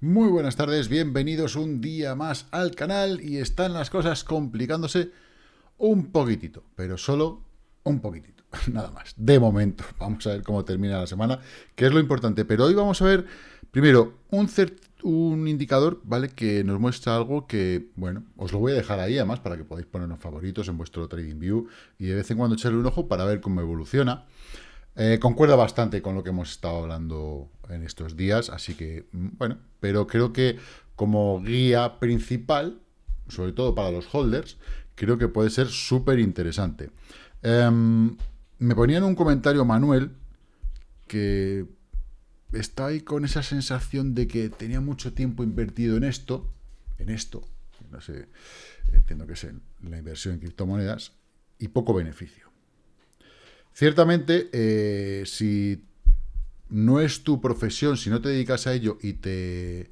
Muy buenas tardes, bienvenidos un día más al canal y están las cosas complicándose un poquitito, pero solo un poquitito, nada más, de momento. Vamos a ver cómo termina la semana, que es lo importante, pero hoy vamos a ver primero un, indicador, ¿vale? Que nos muestra algo que, bueno, os lo voy a dejar ahí además para que podáis ponernos favoritos en vuestro Trading View y de vez en cuando echarle un ojo para ver cómo evoluciona. Eh, concuerda bastante con lo que hemos estado hablando en estos días, así que, mm, bueno, pero creo que como guía principal, sobre todo para los holders, creo que puede ser súper interesante. Em, me ponía en un comentario Manuel que está ahí con esa sensación de que tenía mucho tiempo invertido en esto, en esto, no sé, entiendo que es la inversión en criptomonedas, y poco beneficio. Ciertamente, eh, si no es tu profesión, si no te dedicas a ello y te,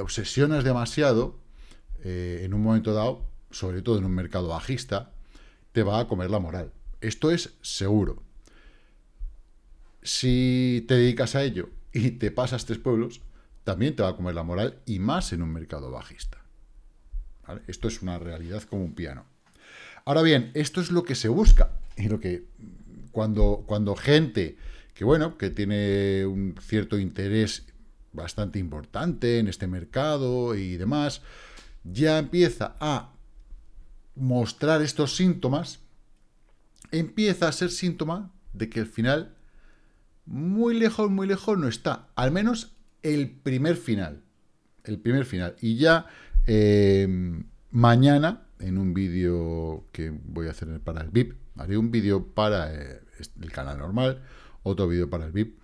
obsesionas demasiado, eh, en un momento dado, sobre todo en un mercado bajista, te va a comer la moral. Esto es seguro. Si te dedicas a ello y te pasas tres pueblos, también te va a comer la moral y más en un mercado bajista. Esto es una realidad como un piano. Ahora bien, esto es lo que se busca y lo que cuando, cuando gente que, bueno, que tiene un cierto interés bastante importante en este mercado y demás, ya empieza a mostrar estos síntomas, empieza a ser síntoma de que al final, muy lejos, muy lejos no está. Al menos el primer final. El primer final. Y ya eh, mañana, en un vídeo que voy a hacer para el VIP, haré un vídeo para eh, el canal normal, otro vídeo para el VIP.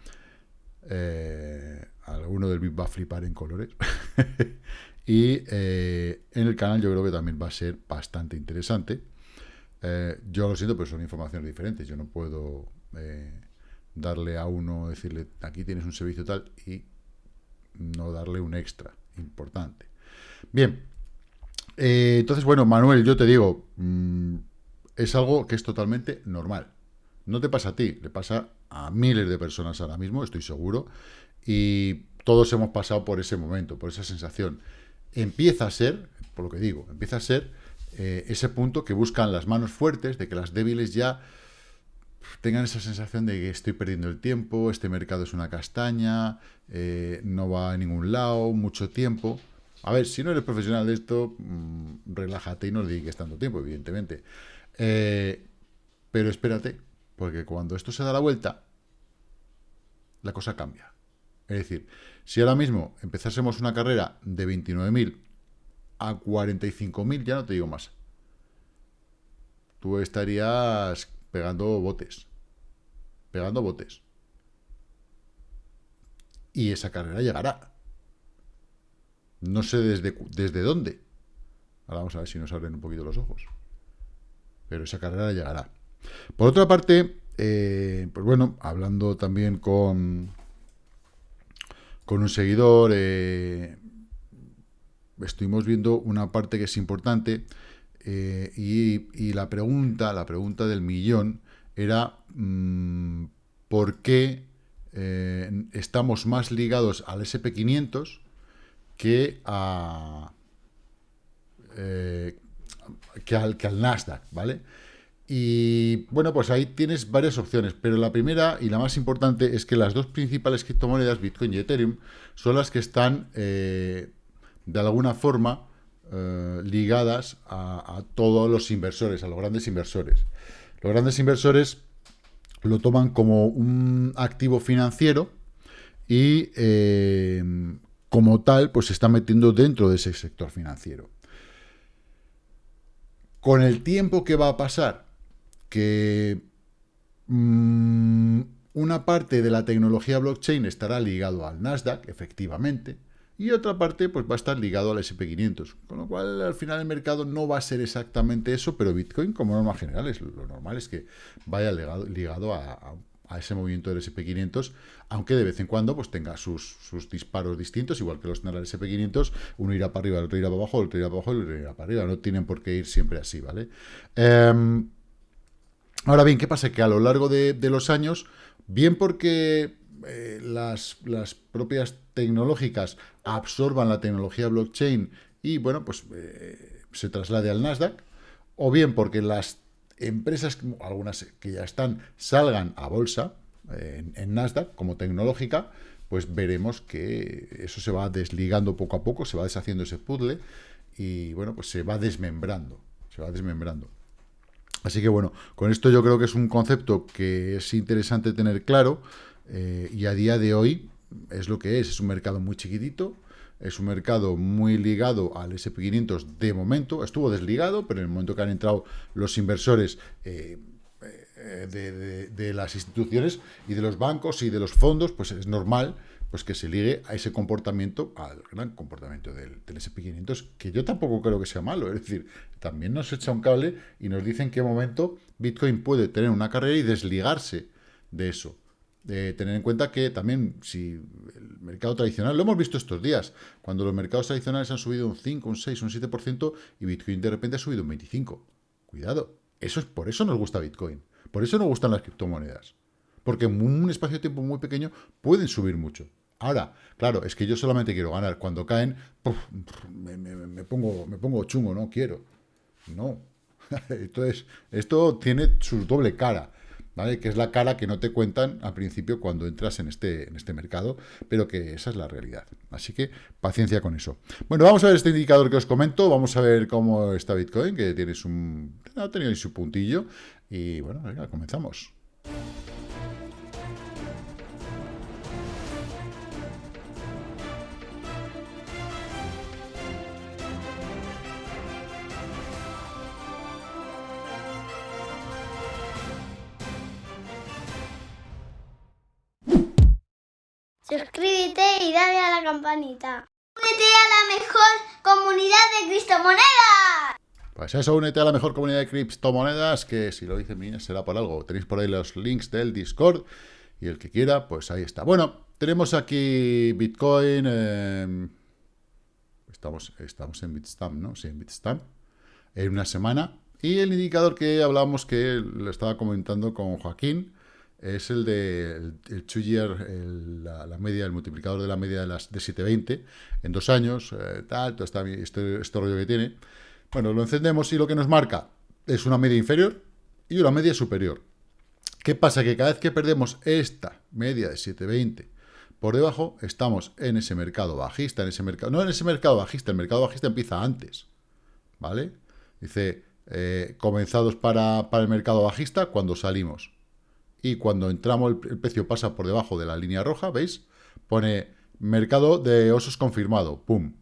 Eh, alguno del VIP va a flipar en colores. y eh, en el canal yo creo que también va a ser bastante interesante. yo lo siento, pero son informaciones diferentes. Yo no puedo darle a uno, decirle, aquí tienes un servicio tal, y no darle un extra importante. Bien, entonces, bueno, Manuel, yo te digo, mm, es algo que es totalmente normal. No te pasa a ti, le pasa a miles de personas ahora mismo, estoy seguro, y todos hemos pasado por ese momento, por esa sensación. Empieza a ser, por lo que digo, empieza a ser eh, ese punto que buscan las manos fuertes, de que las débiles ya tengan esa sensación de que estoy perdiendo el tiempo, este mercado es una castaña, eh, no va a ningún lado, mucho tiempo. A ver, si no eres profesional de esto, mm, relájate y no le dediques tanto tiempo, evidentemente. Eh, pero espérate, porque cuando esto se da la vuelta, la cosa cambia. Es decir, si ahora mismo empezásemos una carrera de 29.000 a 45.000, ya no te digo más. Tú estarías pegando botes. Pegando botes. Y esa carrera llegará. No sé desde, desde dónde. Ahora vamos a ver si nos abren un poquito los ojos pero esa carrera llegará. Por otra parte, eh, pues bueno, hablando también con, con un seguidor, eh, estuvimos viendo una parte que es importante eh, y, la pregunta, la pregunta del millón era mm, ¿por qué estamos más ligados al SP500 que a que al, que al Nasdaq, ¿vale? Y bueno, pues ahí tienes varias opciones, pero la primera y la más importante es que las dos principales criptomonedas, Bitcoin y Ethereum, son las que están eh, de alguna forma eh, ligadas a, todos los inversores, a los grandes inversores. Los grandes inversores lo toman como un activo financiero y eh, como tal, pues se está metiendo dentro de ese sector financiero. Con el tiempo que va a pasar, que mm, una parte de la tecnología blockchain estará ligado al Nasdaq, efectivamente, y otra parte pues va a estar ligado al SP500, con lo cual al final el mercado no va a ser exactamente eso, pero Bitcoin como norma general es lo normal es que vaya ligado, a, a ese movimiento del SP500, aunque de vez en cuando pues tenga sus, disparos distintos, igual que los tendrá el SP500, uno irá para arriba, el otro irá para abajo, el otro irá para abajo el otro irá para arriba, no tienen por qué ir siempre así, ¿vale? Em, ahora bien, ¿qué pasa? Que a lo largo de, los años, bien porque eh, las, las, propias tecnológicas absorban la tecnología blockchain y, bueno, pues eh, se traslade al Nasdaq, o bien porque las empresas, algunas que ya están, salgan a bolsa en, en Nasdaq como tecnológica, pues veremos que eso se va desligando poco a poco, se va deshaciendo ese puzzle y, bueno, pues se va desmembrando, se va desmembrando. Así que bueno, con esto yo creo que es un concepto que es interesante tener claro eh, y a día de hoy es lo que es, es un mercado muy chiquitito, es un mercado muy ligado al SP500 de momento, estuvo desligado, pero en el momento que han entrado los inversores eh, eh, de, las instituciones y de los bancos y de los fondos, pues es normal pues que se ligue a ese comportamiento, al gran comportamiento del, del SP500, que yo tampoco creo que sea malo. Es decir, también nos echa un cable y nos dice en qué momento Bitcoin puede tener una carrera y desligarse de eso. De tener en cuenta que también si el mercado tradicional, lo hemos visto estos días, cuando los mercados tradicionales han subido un 5, un 6, un 7% y Bitcoin de repente ha subido un 25%. Cuidado, eso es por eso nos gusta Bitcoin. Por eso nos gustan las criptomonedas. Porque en un espacio de tiempo muy pequeño pueden subir mucho. Ahora, claro, es que yo solamente quiero ganar. Cuando caen, me, pongo, me pongo chungo, no quiero. No. Entonces, esto tiene su doble cara. ¿Vale? Que es la cara que no te cuentan al principio cuando entras en este, en este mercado, pero que esa es la realidad. Así que paciencia con eso. Bueno, vamos a ver este indicador que os comento, vamos a ver cómo está Bitcoin, que tiene su, ha tenido su puntillo, y bueno, venga, comenzamos. Únete a la mejor comunidad de criptomonedas. Pues eso, únete a la mejor comunidad de criptomonedas, que si lo dice Mines será por algo. Tenéis por ahí los links del Discord, y el que quiera, pues ahí está. Bueno, tenemos aquí Bitcoin, em, estamos, estamos en Bitstamp, ¿no? Sí, en Bitstamp, en una semana. Y el indicador que hablábamos, que lo estaba comentando con Joaquín, es el de el, two year, la, media, el multiplicador de la media de, las, de 720 en dos años, eh, tal, todo este, este, rollo que tiene. Bueno, lo encendemos y lo que nos marca es una media inferior y una media superior. ¿Qué pasa? Que cada vez que perdemos esta media de 720 por debajo, estamos en ese mercado bajista, en ese mercado, no en ese mercado bajista, el mercado bajista empieza antes, ¿vale? Dice, eh, comenzados para, para el mercado bajista cuando salimos y cuando entramos el, precio pasa por debajo de la línea roja, ¿veis? Pone mercado de osos confirmado, pum.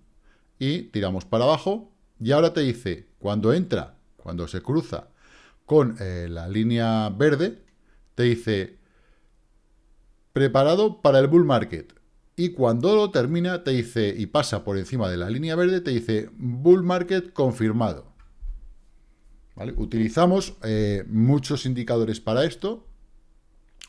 Y tiramos para abajo y ahora te dice, cuando entra, cuando se cruza con eh, la línea verde, te dice, preparado para el bull market. Y cuando lo termina, te dice, y pasa por encima de la línea verde, te dice, bull market confirmado. Utilizamos eh, muchos indicadores para esto,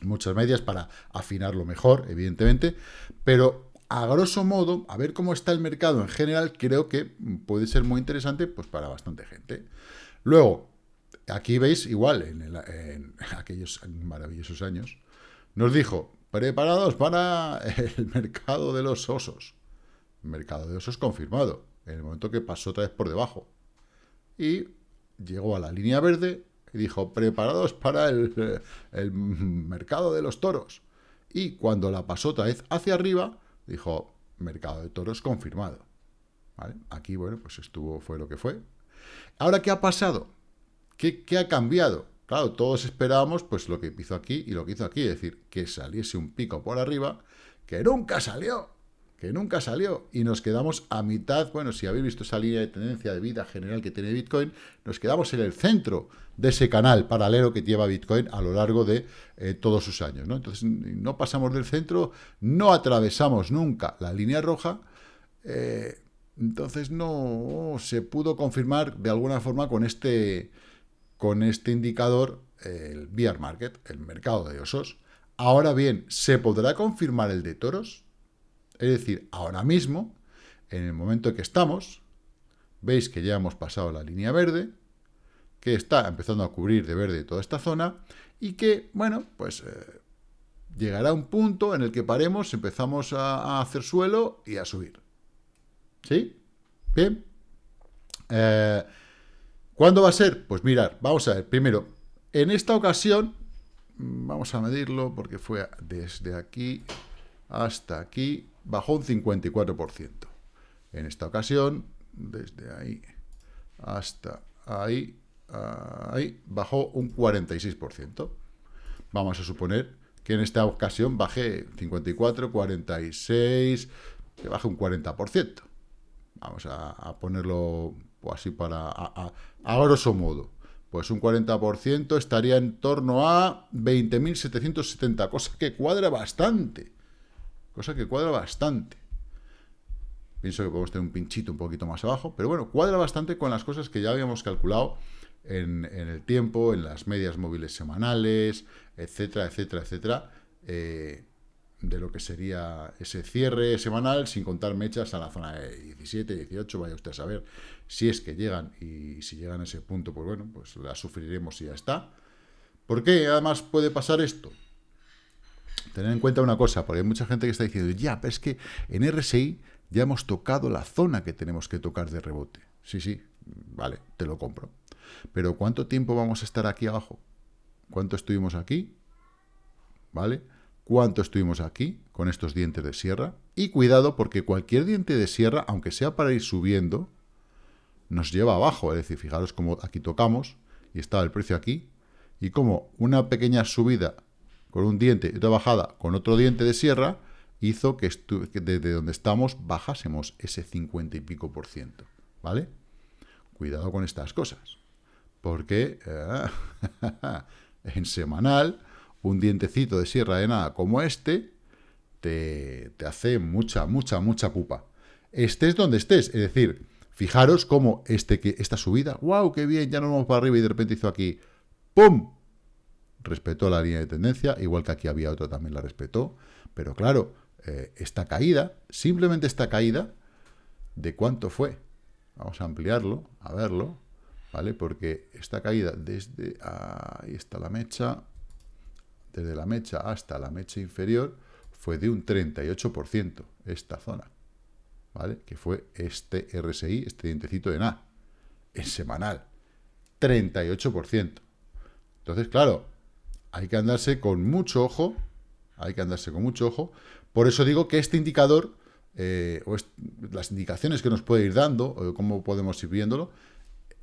muchas medias para afinarlo mejor, evidentemente, pero a grosso modo, a ver cómo está el mercado en general, creo que puede ser muy interesante pues para bastante gente. Luego, aquí veis, igual, en, aquellos maravillosos años, nos dijo, preparados para el mercado de los osos. mercado de osos confirmado, en el momento que pasó otra vez por debajo. Y llegó a la línea verde y dijo, preparados para el, mercado de los toros. Y cuando la pasó otra vez hacia arriba, dijo, mercado de toros confirmado. Aquí, bueno, pues estuvo, fue lo que fue. Ahora, ¿qué ha pasado? ¿Qué, ¿Qué, ha cambiado? Claro, todos esperábamos pues lo que hizo aquí y lo que hizo aquí, es decir, que saliese un pico por arriba, que nunca salió que nunca salió, y nos quedamos a mitad, bueno, si habéis visto esa línea de tendencia de vida general que tiene Bitcoin, nos quedamos en el centro de ese canal paralelo que lleva Bitcoin a lo largo de eh, todos sus años, ¿no? Entonces, no pasamos del centro, no atravesamos nunca la línea roja, eh, entonces no se pudo confirmar de alguna forma con este, con este indicador el bear market, el mercado de osos. Ahora bien, ¿se podrá confirmar el de toros? Es decir, ahora mismo, en el momento que estamos, veis que ya hemos pasado la línea verde, que está empezando a cubrir de verde toda esta zona, y que, bueno, pues eh, Llegará un punto en el que paremos, empezamos a, hacer suelo y a subir. ¿Sí? Bien. Eh, ¿Cuándo va a ser? Pues mirar, vamos a ver. Primero, en esta ocasión, vamos a medirlo porque fue desde aquí hasta aquí, bajó un 54%. En esta ocasión, desde ahí hasta ahí, ahí, bajó un 46%. Vamos a suponer que en esta ocasión baje 54, 46, que baje un 40%. Vamos a, ponerlo así para, a, a, grosso modo. Pues un 40% estaría en torno a 20.770, cosa que cuadra bastante. Cosa que cuadra bastante. Pienso que podemos tener un pinchito un poquito más abajo, pero bueno, cuadra bastante con las cosas que ya habíamos calculado en, el tiempo, en las medias móviles semanales, etcétera, etcétera, etcétera, eh, de lo que sería ese cierre semanal, sin contar mechas a la zona de 17, 18, vaya usted a saber si es que llegan, y si llegan a ese punto, pues bueno, pues la sufriremos y ya está. ¿Por qué además puede pasar esto? Tener en cuenta una cosa, porque hay mucha gente que está diciendo, ya, pero es que en RSI ya hemos tocado la zona que tenemos que tocar de rebote. Sí, sí, vale, te lo compro. Pero ¿cuánto tiempo vamos a estar aquí abajo? ¿Cuánto estuvimos aquí? ¿Vale? ¿Cuánto estuvimos aquí con estos dientes de sierra? Y cuidado porque cualquier diente de sierra, aunque sea para ir subiendo, nos lleva abajo. Es decir, fijaros cómo aquí tocamos y estaba el precio aquí. Y como una pequeña subida con un diente y otra bajada con otro diente de sierra, hizo que, desde donde estamos bajásemos ese 50 y pico por ciento, ¿vale? Cuidado con estas cosas, porque eh, en semanal un dientecito de sierra de nada como este te, hace mucha, mucha, mucha pupa. Estés donde estés, es decir, fijaros cómo este, que, esta subida, wow, qué bien, ya nos vamos para arriba y de repente hizo aquí, ¡pum! Respetó la línea de tendencia, igual que aquí había otro también la respetó, pero claro, eh, esta caída, simplemente esta caída, ¿de cuánto fue? Vamos a ampliarlo, a verlo, ¿vale? Porque esta caída desde, ahí está la mecha, desde la mecha hasta la mecha inferior, fue de un 38%, esta zona, ¿vale? Que fue este RSI, este dientecito de NA, en semanal, 38%. Entonces, claro, hay que andarse con mucho ojo, hay que andarse con mucho ojo, por eso digo que este indicador, eh, o las indicaciones que nos puede ir dando, o cómo podemos ir viéndolo,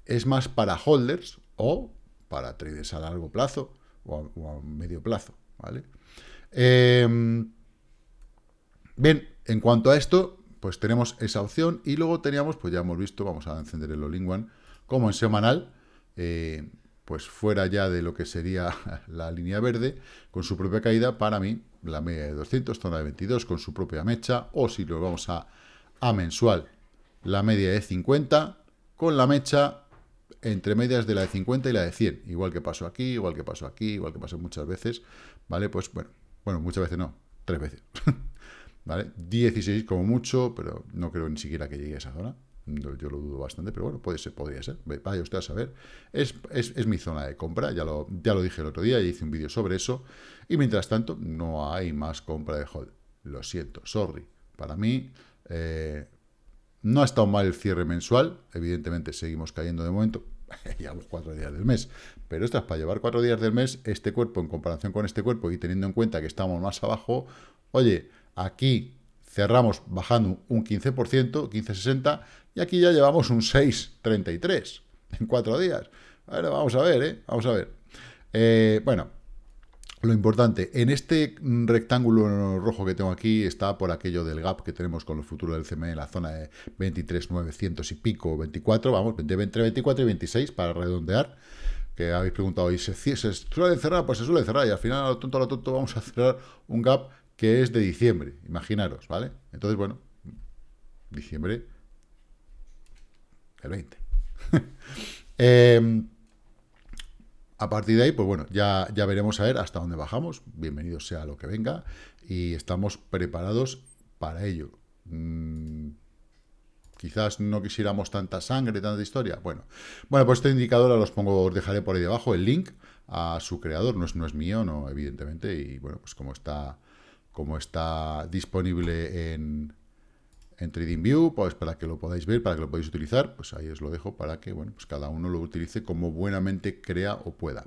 es más para holders o para traders a largo plazo o a, medio plazo, ¿vale? Em, bien, en cuanto a esto, pues tenemos esa opción y luego teníamos, pues ya hemos visto, vamos a encender el All-in-One, como en semanal, eh, pues fuera ya de lo que sería la línea verde, con su propia caída, para mí la media de 200, zona de 22 con su propia mecha, o si lo vamos a, a mensual, la media de 50 con la mecha entre medias de la de 50 y la de 100, igual que pasó aquí, igual que pasó aquí, igual que pasó muchas veces, ¿vale? Pues bueno, bueno, muchas veces no, tres veces, ¿vale? 16 como mucho, pero no creo ni siquiera que llegue a esa zona, yo lo dudo bastante, pero bueno, puede ser, podría ser. Vaya usted a saber. Es, es, mi zona de compra, ya lo, ya lo dije el otro día, y hice un vídeo sobre eso. Y mientras tanto, no hay más compra de hold. Lo siento, sorry. Para mí, eh, no ha estado mal el cierre mensual. Evidentemente, seguimos cayendo de momento. Llevamos cuatro días del mes. Pero esto es para llevar cuatro días del mes, este cuerpo en comparación con este cuerpo y teniendo en cuenta que estamos más abajo, oye, aquí cerramos bajando un 15%, 15,60, y aquí ya llevamos un 6,33 en cuatro días. Bueno, vamos a ver, ¿eh? Vamos a ver. Eh, bueno, lo importante, en este rectángulo rojo que tengo aquí está por aquello del gap que tenemos con los futuros del CME en la zona de 23,900 y pico, 24, vamos, entre 24 y 26 para redondear, que habéis preguntado, ¿y se, se suele cerrar? Pues se suele cerrar y al final a lo tonto a lo tonto vamos a cerrar un gap que es de diciembre, imaginaros, ¿vale? Entonces, bueno, diciembre el 20. Em, a partir de ahí, pues bueno, ya, ya veremos a ver hasta dónde bajamos. Bienvenido sea lo que venga. Y estamos preparados para ello. Mm, quizás no quisiéramos tanta sangre, tanta historia. Bueno, bueno pues este indicador los pongo, os dejaré por ahí debajo el link a su creador, no es, no es mío, no, evidentemente, y bueno, pues como está, como está disponible en, en TradingView, pues para que lo podáis ver, para que lo podáis utilizar, pues ahí os lo dejo para que, bueno, pues cada uno lo utilice como buenamente crea o pueda.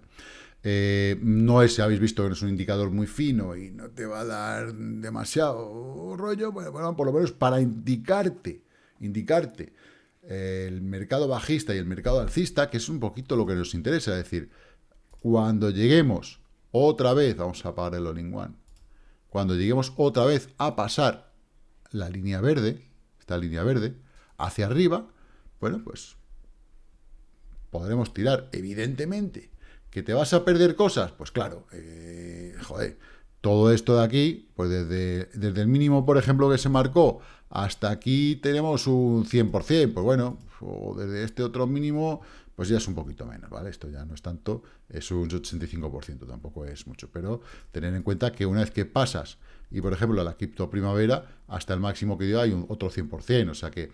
Eh, no es, habéis visto que no es un indicador muy fino y no te va a dar demasiado rollo, bueno, por lo menos para indicarte, indicarte el mercado bajista y el mercado alcista, que es un poquito lo que nos interesa, es decir, cuando lleguemos otra vez, vamos a apagar el all one, cuando lleguemos otra vez a pasar la línea verde, esta línea verde, hacia arriba, bueno, pues podremos tirar, evidentemente, ¿Que te vas a perder cosas? Pues claro, eh, joder, todo esto de aquí, pues desde, desde el mínimo, por ejemplo, que se marcó, hasta aquí tenemos un 100%, pues bueno, o desde este otro mínimo, pues ya es un poquito menos, ¿vale? Esto ya no es tanto, es un 85%, tampoco es mucho, pero tener en cuenta que una vez que pasas, y por ejemplo la cripto primavera, hasta el máximo que dio hay un otro 100%, o sea que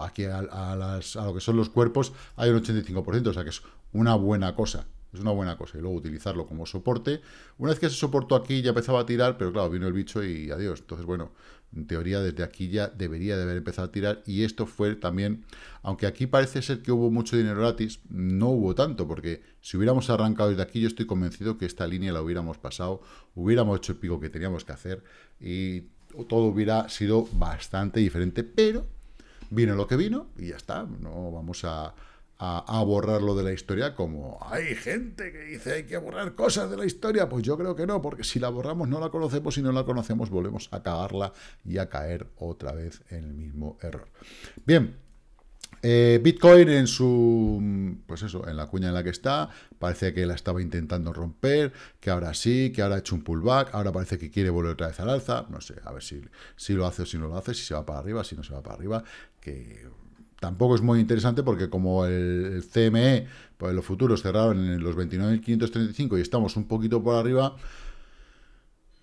aquí a, a, las, a lo que son los cuerpos hay un 85%, o sea que es una buena cosa, es una buena cosa. Y luego utilizarlo como soporte. Una vez que se soportó aquí ya empezaba a tirar, pero claro, vino el bicho y adiós. Entonces, bueno, en teoría desde aquí ya debería de haber empezado a tirar. Y esto fue también, aunque aquí parece ser que hubo mucho dinero gratis, no hubo tanto, porque si hubiéramos arrancado desde aquí, yo estoy convencido que esta línea la hubiéramos pasado, hubiéramos hecho el pico que teníamos que hacer y todo hubiera sido bastante diferente, pero vino lo que vino y ya está. No vamos a a, borrarlo de la historia como hay gente que dice hay que borrar cosas de la historia. Pues yo creo que no, porque si la borramos no la conocemos y no la conocemos volvemos a cagarla y a caer otra vez en el mismo error. Bien, eh, Bitcoin en su, pues eso, en la cuña en la que está, parece que la estaba intentando romper, que ahora sí, que ahora ha hecho un pullback, ahora parece que quiere volver otra vez al alza, no sé, a ver si, si lo hace o si no lo hace, si se va para arriba, si no se va para arriba, que tampoco es muy interesante porque como el, CME, pues los futuros cerraron en los 29.535 y estamos un poquito por arriba,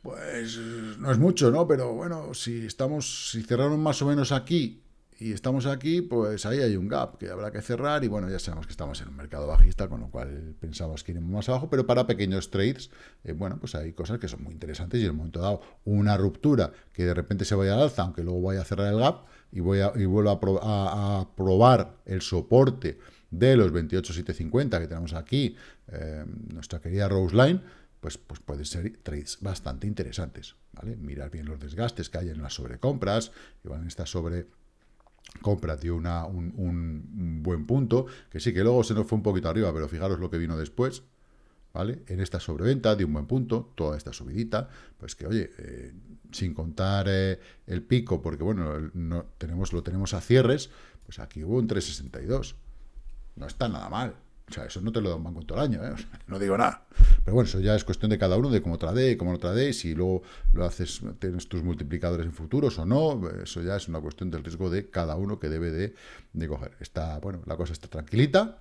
pues no es mucho, ¿no? Pero bueno, si estamos, si cerraron más o menos aquí y estamos aquí, pues ahí hay un gap que habrá que cerrar y bueno, ya sabemos que estamos en un mercado bajista, con lo cual pensamos que iremos más abajo, pero para pequeños trades, eh, bueno, pues hay cosas que son muy interesantes y en el momento dado una ruptura que de repente se vaya al alza, aunque luego vaya a cerrar el gap, y, voy a, y vuelvo a, probar el soporte de los 28,750 que tenemos aquí, eh, nuestra querida Rose Line, pues, pues pueden ser trades bastante interesantes, ¿vale? Mirar bien los desgastes que hay en las sobrecompras, igual en esta sobrecompra dio una, un, un, buen punto, que sí, que luego se nos fue un poquito arriba, pero fijaros lo que vino después, ¿vale? En esta sobreventa dio un buen punto, toda esta subidita, pues que, oye, eh, sin contar eh, el pico, porque bueno, no, tenemos, lo tenemos a cierres, pues aquí hubo un 362. No está nada mal. O sea, eso no te lo da un banco todo el año, ¿eh? no digo nada. Pero bueno, eso ya es cuestión de cada uno, de cómo trade, cómo no trade, si luego lo haces, tienes tus multiplicadores en futuros o no, eso ya es una cuestión del riesgo de cada uno que debe de, de coger. Está, bueno, la cosa está tranquilita,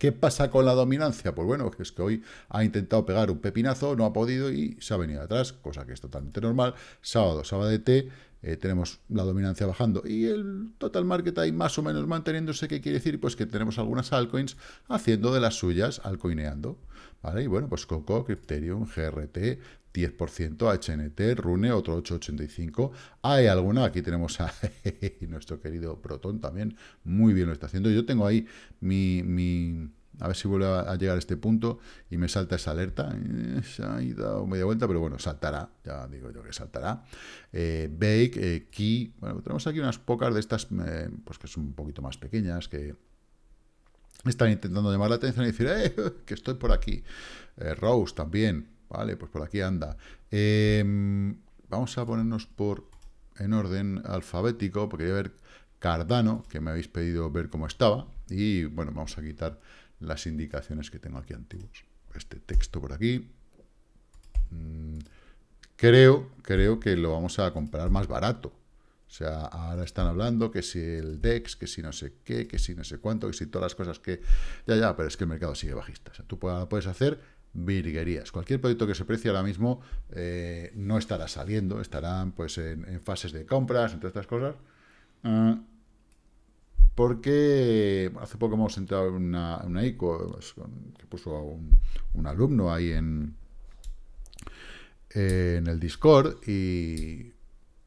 ¿Qué pasa con la dominancia? Pues bueno, es que hoy ha intentado pegar un pepinazo, no ha podido y se ha venido atrás, cosa que es totalmente normal. Sábado, sábado de T, eh, tenemos la dominancia bajando y el total market ahí más o menos manteniéndose, ¿qué quiere decir? Pues que tenemos algunas altcoins haciendo de las suyas, altcoineando, ¿vale? Y bueno, pues Coco, Crypterium, GRT, 10%, HNT, Rune, otro 8,85. Hay alguna, aquí tenemos a nuestro querido Proton también, muy bien lo está haciendo. Yo tengo ahí mi, mi a ver si vuelve a llegar a este punto y me salta esa alerta. Eh, se ha dado media vuelta, pero bueno, saltará, ya digo yo que saltará. Eh, Bake, eh, Key, bueno, tenemos aquí unas pocas de estas, pues que son un poquito más pequeñas, que están intentando llamar la atención y decir, eh, que estoy por aquí. Rose también, Vale, pues por aquí anda. Em, vamos a ponernos por en orden alfabético, porque voy a ver Cardano, que me habéis pedido ver cómo estaba. Y bueno, vamos a quitar las indicaciones que tengo aquí antiguos. Este texto por aquí. Mm, creo, creo que lo vamos a comprar más barato. O sea, ahora están hablando que si el DEX, que si no sé qué, que si no sé cuánto, que si todas las cosas que... Ya, ya, pero es que el mercado sigue bajista. O sea, tú puedes hacer virguerías. Cualquier producto que se precie ahora mismo eh, no estará saliendo, estarán pues en, fases de compras, entre estas cosas. Ah, porque hace poco hemos entrado en una, ICO pues, que puso un, un alumno ahí en, en el Discord y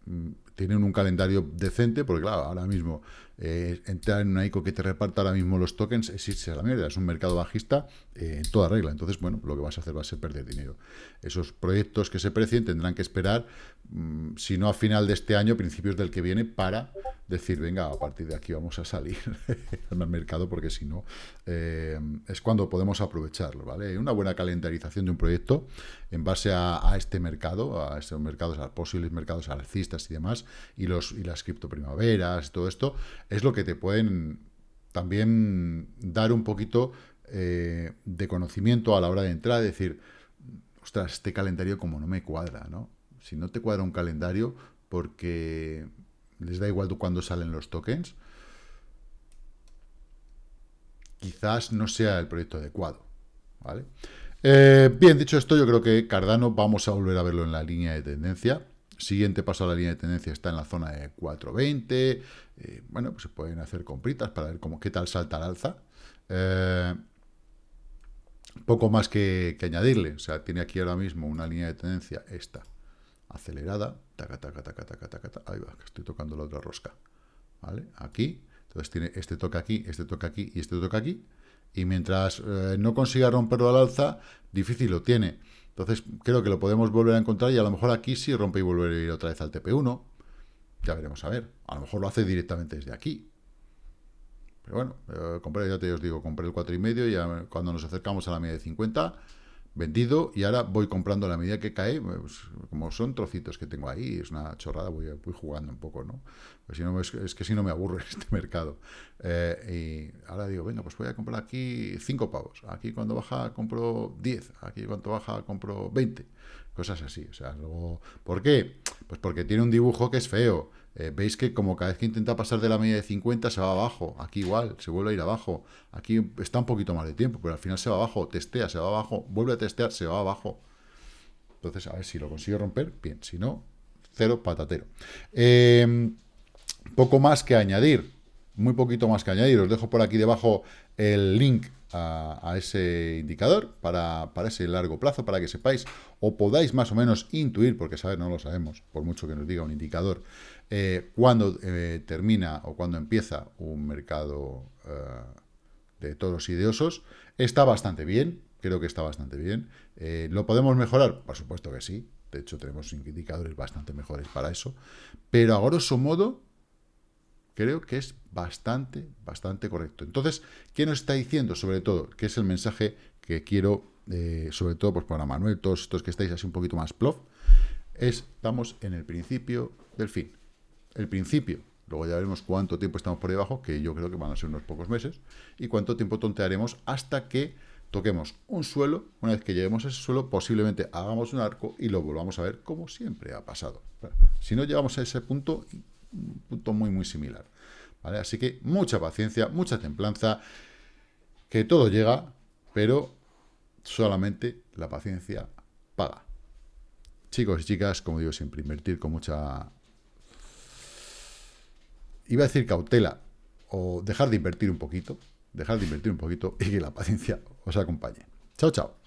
mm, tienen un calendario decente, porque claro, ahora mismo eh, entrar en una ICO que te reparta ahora mismo los tokens es a la mierda, es un mercado bajista eh, en toda regla. Entonces, bueno, lo que vas a hacer va a ser perder dinero. Esos proyectos que se precien tendrán que esperar, mm, si no a final de este año, principios del que viene, para decir, venga, a partir de aquí vamos a salir al mercado, porque si no, eh, es cuando podemos aprovecharlo, ¿vale? Una buena calendarización de un proyecto en base a, este mercado, a estos mercados, a posibles mercados alcistas y demás, y, los, y las criptoprimaveras, todo esto, es lo que te pueden también dar un poquito eh, de conocimiento a la hora de entrar, decir, ostras, este calendario como no me cuadra, ¿no? Si no te cuadra un calendario porque les da igual cuándo salen los tokens, quizás no sea el proyecto adecuado, ¿vale? Eh, bien, dicho esto, yo creo que Cardano vamos a volver a verlo en la línea de tendencia. Siguiente paso a la línea de tendencia está en la zona de 420. Eh, bueno, pues se pueden hacer compritas para ver cómo, qué tal salta al alza. Eh, poco más que, añadirle. O sea, tiene aquí ahora mismo una línea de tendencia, esta, acelerada. Taca, taca, taca, taca, taca, Ahí va, que estoy tocando la otra rosca. ¿Vale? Aquí. Entonces tiene este toque aquí, este toque aquí y este toque aquí. Y mientras eh, no consiga romperlo al alza, difícil lo tiene. Entonces creo que lo podemos volver a encontrar y a lo mejor aquí sí rompe y vuelve a ir otra vez al TP1. Ya veremos a ver. A lo mejor lo hace directamente desde aquí. Pero bueno, eh, compré, ya te os digo, compré el 4,5 y cuando nos acercamos a la media de 50 vendido y ahora voy comprando a la medida que cae, pues, como son trocitos que tengo ahí, es una chorrada, voy, voy jugando un poco, ¿no? Pues si no es, que si no me aburro en este mercado. Eh, y ahora digo, venga, pues voy a comprar aquí 5 pavos, aquí cuando baja compro 10, aquí cuando baja compro 20, cosas así, o sea, luego, ¿por qué? Pues porque tiene un dibujo que es feo, eh, veis que como cada vez que intenta pasar de la media de 50 se va abajo, aquí igual, se vuelve a ir abajo, aquí está un poquito más de tiempo, pero al final se va abajo, testea, se va abajo, vuelve a testear, se va abajo. Entonces, a ver si lo consigue romper, bien, si no, cero patatero. Em, poco más que añadir, muy poquito más que añadir, os dejo por aquí debajo el link a, ese indicador para, para, ese largo plazo, para que sepáis o podáis más o menos intuir, porque saber no lo sabemos, por mucho que nos diga un indicador, eh, cuando eh, termina o cuando empieza un mercado eh, de toros y de osos, está bastante bien, creo que está bastante bien. ¿Lo podemos mejorar? Por supuesto que sí, de hecho tenemos indicadores bastante mejores para eso, pero a grosso modo creo que es bastante, bastante correcto. Entonces, ¿qué nos está diciendo sobre todo? Que es el mensaje que quiero, sobre todo pues para Manuel, todos estos que estáis así un poquito más plof, es, estamos en el principio del fin el principio. Luego ya veremos cuánto tiempo estamos por debajo, que yo creo que van a ser unos pocos meses, y cuánto tiempo tontearemos hasta que toquemos un suelo. Una vez que lleguemos a ese suelo, posiblemente hagamos un arco y lo volvamos a ver como siempre ha pasado. Si no llegamos a ese punto, un punto muy, muy similar. ¿vale? Así que mucha paciencia, mucha templanza, que todo llega, pero solamente la paciencia paga. Chicos y chicas, como digo siempre, invertir con mucha iba a decir cautela, o dejar de invertir un poquito, dejar de invertir un poquito y que la paciencia os acompañe. Chao, chao.